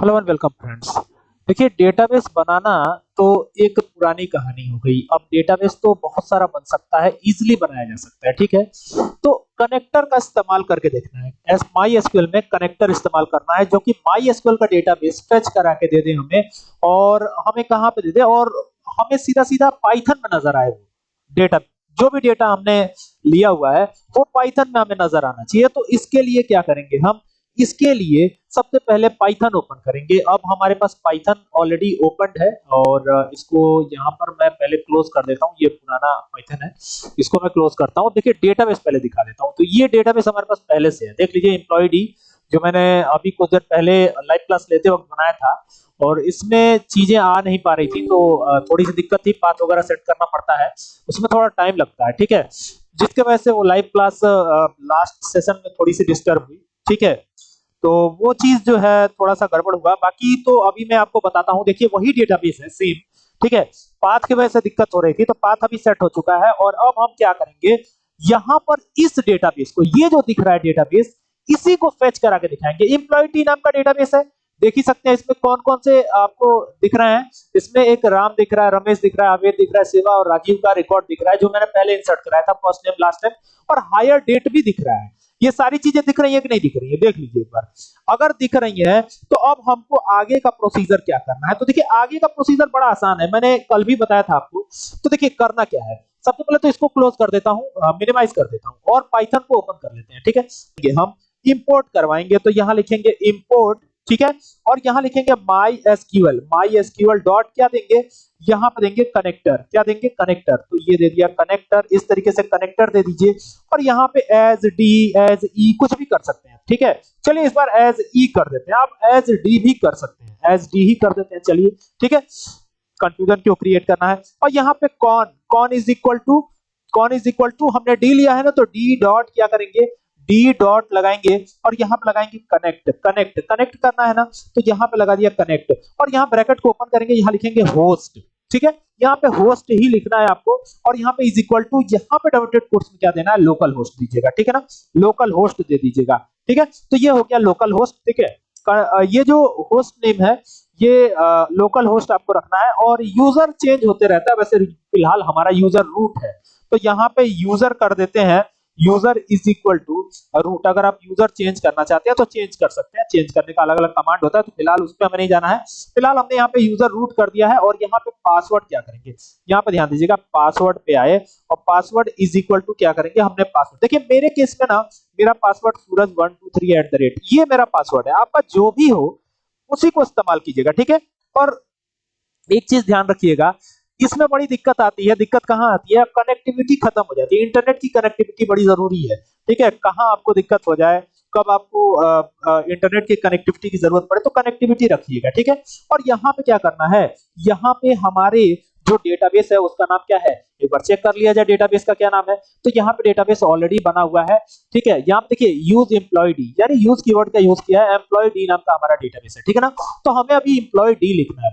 Hello and welcome friends देखिए database बनाना तो एक पुरानी कहानी हो गई। अब डेटाबेस तो बहुत सारा बन सकता है इजीली बनाया जा सकता है, ठीक है? तो कनेक्टर का इस्तेमाल करके देखना है। एस माई एसक्यूएल में कनेक्टर इस्तेमाल करना है, जो कि माई एसक्यूएल का डेटाबेस फेच करा के दे दे हमें, और हमें कहाँ पे दे दे, और हमें सीधा सीधा पाइथन में नज़र आए वो डेटा जो भी डेटा हमने लिया हुआ है, वो पाइथन में हमें नज़र आना चाहिए। तो इसके लिए क्या करेंगे हम? इसके लिए सबसे पहले पाइथन ओपन करेंगे। अब हमारे पास पाइथन ऑलरेडी ओपन है और इसको यहाँ पर मैं पहले क्लोज कर देता हूँ। ये पुराना पाइथन है। इसको मैं क्लोज करता हूँ। देखिए डेटाबेस पहले दिखा देता हूँ। तो ये डेटाबेस हमारे पास पहले से है। देख लीजिए एम्प्लॉय डी जो मैंने अभी कुछ देर पहले लाइव क्लास लेते वक्त बनाया था और इसमें चीज़ें आ नहीं पा रही थी तो थोड़ी सी दिक्कत थी। पाथ वगैरह सेट करना पड़ता है। उसमें थोड़ा टाइम लगता है, ठीक है? जिसके वजह से वो लाइव क्लास लास्ट सेशन में थोड़ी सी डिस्टर्ब हुई, ठीक है? तो वो चीज़ जो है थोड़ा सा गड़बड़ हुआ। बाकी तो अभी मैं आपको बताता हूँ, देखिए वही डेटाबेस है सेम ठीक है? पाथ की वजह से दिक्कत हो रही थी तो पाथ अभी सेट हो चुका है और अब हम क्या करेंगे? यहाँ पर इस डेटाबेस को, ये जो दिख रहा है डेटाबेस इसी को फेच करा के दिखाएँगे। एम्प्लॉय नाम का डेटाबेस है, देख ही सकते हैं इसमें कौन कौन से आपको दिख रहे हैं। इसमें एक राम दिख रहा है, रमेश दिख रहा है अवेद दिख रहा है, सेवा और राजीव का रिकॉर्ड दिख रहा है, जो मैंने पहले इंसर्ट कराया था फ़र्स्ट नेम लास्ट नेम और हायर डेट भी दिख रहा है। ये सारी चीज़ें दिख रही है कि नहीं दिख रही है? देख लीजिए एक बार। अगर दिख रही है तो अब हमको आगे का प्रोसीजर क्या करना है? तो देखिए, आगे का प्रोसीजर बड़ा आसान है। मैंने कल भी बताया था आपको। तो देखिए, करना क्या है? सबसे पहले तो इसको क्लोज कर देता हूँ मिनिमाइज कर देता हूँ और पाइथन को ओपन कर लेते हैं, ठीक है? हम इंपोर्ट करवाएँगे तो यहाँ लिखेंगे इंपोर्ट ठीक है? और यहाँ लिखेंगे MySQL MySQL dot क्या देंगे? यहाँ पर देंगे कनेक्टर क्या देंगे कनेक्टर तो ये दे दिया कनेक्टर इस तरीके से कनेक्टर दे दीजिए और यहाँ पे एज डी एज ई कुछ भी कर सकते हैं, ठीक है? चलिए इस बार एज ई कर देते हैं। आप एज डी भी कर सकते हैं। एज डी ही कर देते हैं, चलिए, ठीक है? कंफ्यूजन क्यों क्रिएट करना है? और यहाँ पे कौन कौन इज़ इक्वल टू कौन इज़ इक्वल टू हमने डी लिया है ना तो डी डॉट क्या करेंगे? डी डॉट लगाएँगे और यहाँ पे लगाएँगे कनेक्ट कनेक्ट कनेक्ट करना है ना तो यहाँ पे लगा दिया कनेक्ट और यहाँ ब्रैकेट को ओपन करेंगे, यहाँ लिखेंगे होस्ट ठीक है? यहाँ पे होस्ट ही लिखना है आपको और यहाँ पे इज़ इक्वल टू यहाँ पे डबल कोर्स में क्या देना है? लोकल होस्ट दीजिएगा, ठीक है ना? लोकल होस्ट दे दीजिएगा, ठीक है? तो ये हो गया लोकल होस्ट ठीक है? ये जो होस्ट नेम है, ये लोकल होस्ट आपको रखना है और यूज़र चेंज होते रहता है। वैसे फ़िलहाल हमारा यूज़र रूट है। तो यहाँ पे यूज़र कर देते हैं user is equal to root अगर आप यूज़र चेंज करना चाहते हैं तो चेंज कर सकते हैं। चेंज करने का अलग अलग कमांड होता है तो फ़िलहाल उस पर हमें नहीं जाना है। फ़िलहाल हमने यहाँ पे यूज़र रूट कर दिया है, और यहाँ पे पासवर्ड क्या करेंगे? यहाँ पे ध्यान दीजिएगा पासवर्ड पे आए, और पासवर्ड इज़ इक्वल टू क्या करेंगे? हमने पासवर्ड देखिए, मेरे केस में ना, मेरा password Suraj one two three at the rate ये मेरा पासवर्ड है। आपका जो भी हो, उसी को इस्तेमाल कीजिएगा, ठीक है? और एक चीज़ ध्यान रखिएगा इसमें बड़ी दिक्कत आती है। दिक्कत कहाँ आती है? कनेक्टिविटी खत्म हो जाती है। इंटरनेट की कनेक्टिविटी बड़ी ज़रूरी है। ठीक है? कहाँ आपको दिक्कत हो जाए, कब आपको इंटरनेट की कनेक्टिविटी की ज़रूरत पड़े तो कनेक्टिविटी रखिएगा। ठीक है? और यहाँ पे क्या करना है? यहाँ पे हमारे जो डेटाबेस है, उसका नाम क्या है? एक बार चेक कर लिया जाए डेटाबेस का क्या नाम है? तो यहाँ पे डेटाबेस ऑलरेडी बना हुआ है। ठीक है? यहाँ पे देखिए यूज़ एम्प्लॉय डी यानी यूज़ कीवर्ड का यूज़ किया है एम्प्लॉय डी नाम का हमारा डेटाबेस है। ठीक है ना? तो हमें अभी एम्प्लॉय डी लिखना है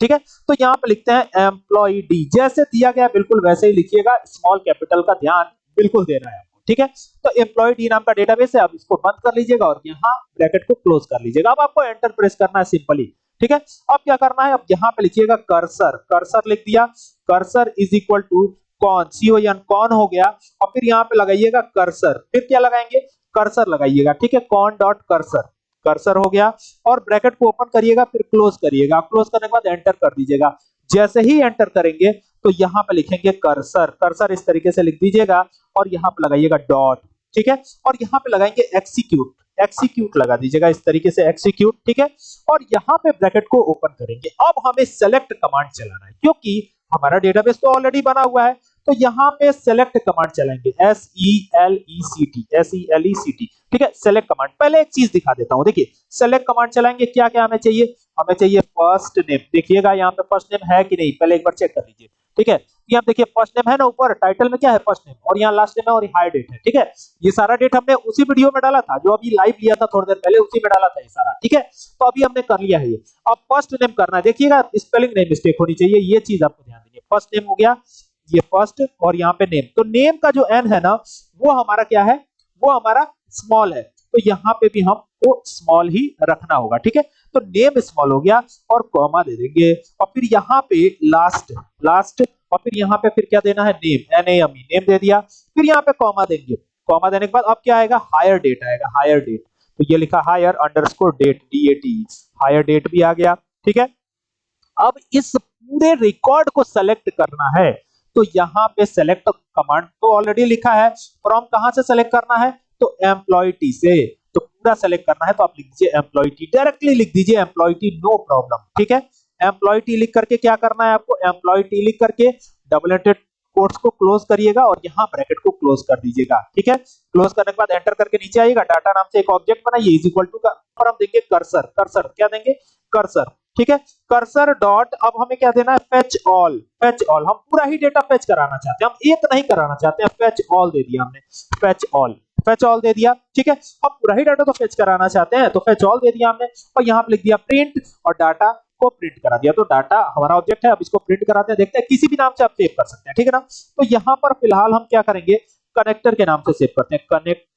ठीक है? तो यहाँ पे लिखते हैं एम्प्लॉय डी जैसे दिया गया, बिल्कुल वैसे ही लिखिएगा। स्मॉल कैपिटल का ध्यान बिल्कुल देना है आपको, ठीक है? तो एम्प्लॉय डी नाम का डेटाबेस है अब इसको बंद कर लीजिएगा और यहाँ ब्रैकेट को क्लोज कर लीजिएगा। अब आपको एंटर प्रेस करना है सिंपली ठीक है? अब क्या करना है? अब यहाँ पे लिखिएगा कर्सर कर्सर लिख दिया। कर्सर इज़ इक्वल टू कौन? सी ओ एन कौन हो गया? और फिर यहाँ पे लगाइएगा कर्सर फिर क्या लगाएँगे? कर्सर लगाइएगा, ठीक है? कौन डॉट कर्सर कर्सर हो गया और ब्रैकेट को ओपन करिएगा, फिर क्लोज करिएगा। क्लोज करने के बाद एंटर कर दीजिएगा। जैसे ही एंटर करेंगे तो यहाँ पे लिखेंगे कर्सर कर्सर इस तरीके से लिख दीजिएगा और यहाँ पे लगाइएगा डॉट ठीक है? और यहाँ पे लगाएँगे एक्सिक्यूट एक्सिक्यूट लगा दीजिएगा इस तरीके से एक्सिक्यूट ठीक है? और यहाँ पे ब्रैकेट को ओपन करेंगे। अब हमें सेलेक्ट कमांड चलाना है, क्योंकि हमारा डेटाबेस तो ऑलरेडी बना हुआ है। तो यहाँ पे सेलेक्ट कमांड चलाएँगे S E L E C T S E L E C T ठीक है? सेलेक्ट कमांड पहले एक चीज़ दिखा देता हूँ। देखिए सेलेक्ट कमांड चलाएँगे क्या क्या हमें चाहिए? हमें चाहिए फ़र्स्ट नेम देखिएगा, यहाँ पे फ़र्स्ट नेम है कि नहीं? पहले एक बार चेक कर लीजिए। ठीक है? यहाँ देखिए फ़र्स्ट नेम है ना ऊपर टाइटल में क्या है? फ़र्स्ट नेम और यहाँ लास्ट नेम है और हाई डेट है। ठीक है? ये सारा डेट हमने उसी वीडियो में डाला था, जो अभी लाइव लिया था थोड़ी देर पहले, उसी में डाला था ये सारा। ठीक है? तो अभी हमने कर लिया है ये। अब फ़र्स्ट नेम करना है। देखिएगा स्पेलिंग नहीं मिस्टेक होनी चाहिए। ये चीज़ आपको ध्यान देंगे फ़र्स्ट नेम हो गया ये फ़र्स्ट और यहाँ पे नेम तो नेम का जो एन है ना, वो हमारा क्या है? वो हमारा स्मॉल है. तो यहाँ पे भी हम वो स्मॉल ही रखना होगा, ठीक है? तो नेम स्मॉल हो गया और कॉमा दे देंगे। और फिर यहाँ पे लास्ट लास्ट और फिर यहाँ पे फिर क्या देना है? नेम एन एम नेम दे दिया। फिर यहाँ पे कॉमा देंगे। कॉमा देने के बाद अब क्या आएगा? हायर डेट आएगा हायर डेट तो ये लिखा hire underscore date D A T hire date भी आ गया, ठीक है? अब इस पूरे रिकॉर्ड को सेलेक्ट करना है। तो यहाँ पे सेलेक्ट कमांड तो ऑलरेडी लिखा है। फ्रॉम कहाँ से सेलेक्ट करना है? तो एम्प्लॉय टी से। तो पूरा सेलेक्ट करना है तो आप लिख दीजिए एम्प्लॉय टी डायरेक्टली लिख दीजिए एम्प्लॉय टी नो प्रॉब्लम ठीक है? एम्प्लॉय टी लिख करके क्या करना है आपको? एम्प्लॉय टी लिख करके डबल एंटेड कोट्स को क्लोज करिएगा और यहाँ ब्रैकेट को क्लोज कर दीजिएगा, ठीक है? क्लोज करने के बाद एंटर करके नीचे आइएगा। डाटा नाम से एक ऑब्जेक्ट बनाइए इज़ इक्वल टू और हम देंगे कर्सर कर्सर क्या देंगे? कर्सर ठीक है? कर्सर डॉट अब हमें क्या देना है? फेच ऑल फेच ऑल हम पूरा ही डेटा फेच कराना चाहते हैं। हम एक नहीं कराना चाहते हैं। फेच ऑल दे दिया हमने। फेच ऑल फेच ऑल दे दिया। ठीक है? हम पूरा ही डाटा तो फेच कराना चाहते हैं। तो फेच ऑल दे दिया हमने। और यहाँ पे लिख दिया प्रिंट और डाटा को प्रिंट करा दिया। तो डाटा हमारा ऑब्जेक्ट है। अब इसको प्रिंट कराते हैं। देखते हैं, किसी भी नाम से आप सेव कर सकते हैं। ठीक है ना? तो यहाँ पर फ़िलहाल हम क्या करेंगे? कनेक्टर के नाम से सेव करते हैं। कनेक्ट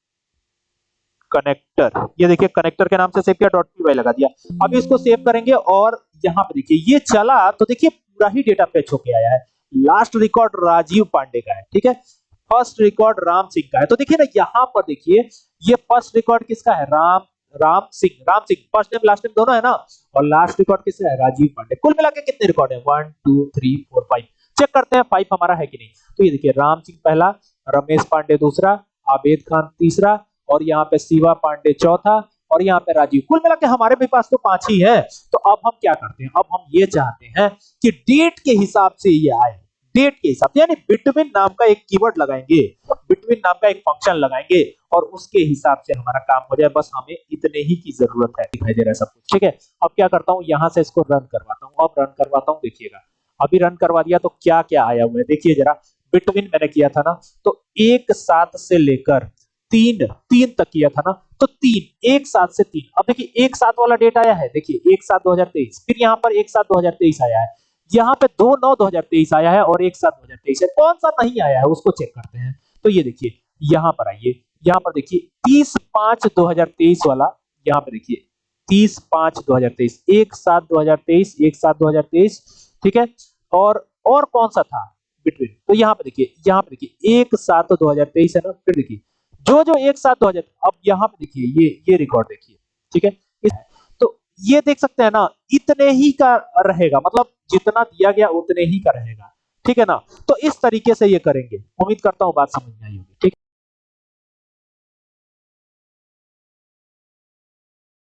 कनेक्टर ये देखिए कनेक्टर के नाम से सेव किया डॉट पी लगा दिया। अब इसको सेव करेंगे और यहाँ पे देखिए, ये चला तो देखिए, पूरा ही डेटा फेच होके आया है। लास्ट रिकॉर्ड राजीव पांडे का है, ठीक है? फ़र्स्ट रिकॉर्ड राम सिंह का है। तो देखिए ना, यहाँ पर देखिए, ये फ़र्स्ट रिकॉर्ड किसका है? Ram Ram Singh Ram Singh. First name last name दोनों है ना? और लास्ट रिकॉर्ड किसका है? राजीव पांडे। कुल मिला के कितने रिकॉर्ड है? One two three four five check करते हैं फाइव हमारा है कि नहीं। तो ये देखिए, राम सिंह पहला, रमेश पांडे दूसरा, आबेद खान तीसरा और यहाँ पे शिवा पांडे चौथा और यहाँ पे राजीव। कुल मिला के हमारे भी पास तो पाँच ही है। तो अब हम क्या करते हैं? अब हम ये चाहते हैं कि डेट के हिसाब से ये आए। डेट के हिसाब से, यानी बिटवीन नाम का एक कीवर्ड लगाएँगे। बिटवीन नाम का एक फ़ंक्शन लगाएँगे और उसके हिसाब से हमारा काम हो जाए। बस हमें इतने ही की ज़रूरत है। दिखाई दे रहा है सब कुछ। ठीक है? अब क्या करता हूँ? यहाँ से इसको रन करवाता हूँ। अब रन करवाता हूँ, देखिएगा। अभी रन करवा दिया तो क्या क्या आया हुआ है? देखिए जरा बिटवीन मैंने किया था ना तो एक सात से लेकर तीन तीन तक किया था ना तो तीन, एक सात से तीन। अब देखिए, एक सात वाला डेट आया है। देखिए, एक सात दो हज़ार तेईस। फिर यहाँ पर एक सात दो हज़ार तेईस आया है। यहाँ पे दो नौ दो हज़ार तेईस आया है और एक सात दो हज़ार तेईस है। कौन सा नहीं आया है, उसको चेक करते हैं। तो ये देखिए, यहाँ पर आइए। यहाँ पर देखिए, तीस पाँच दो हज़ार तेईस वाला, यहाँ पे देखिए, तीस पाँच दो हज़ार तेईस। एक सात दो हज़ार तेईस, एक सात दो हज़ार तेईस, ठीक है? और और कौन सा था? बिटवीन तो यहाँ पे देखिए, यहाँ पे देखिए, एक सात दो हज़ार तेईस है ना? फिर देखिए जो जो एक साथ दो हज़ार अब यहाँ पे देखिए ये ये रिकॉर्ड देखिए ठीक है? इस, तो ये देख सकते हैं ना इतने ही का रहेगा मतलब जितना दिया गया उतने ही का रहेगा ठीक है ना? तो इस तरीके से ये करेंगे। उम्मीद करता हूँ बात समझ में आई होगी।